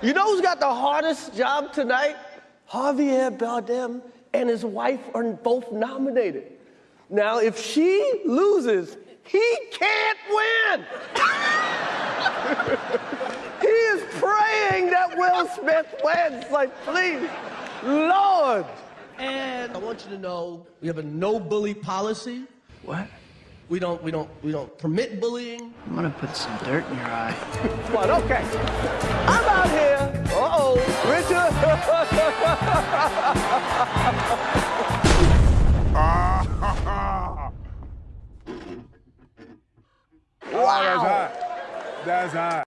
You know who's got the hardest job tonight? Javier Bardem and his wife are both nominated. Now, if she loses, he can't win. he is praying that Will Smith wins. Like, please, Lord. And I want you to know we have a no bully policy. What? We don't, we don't, we don't permit bullying. I'm gonna put some dirt in your eye. Come on, okay. I'm out here. Uh-oh, Richard. wow. Oh, that's hot. That's hot.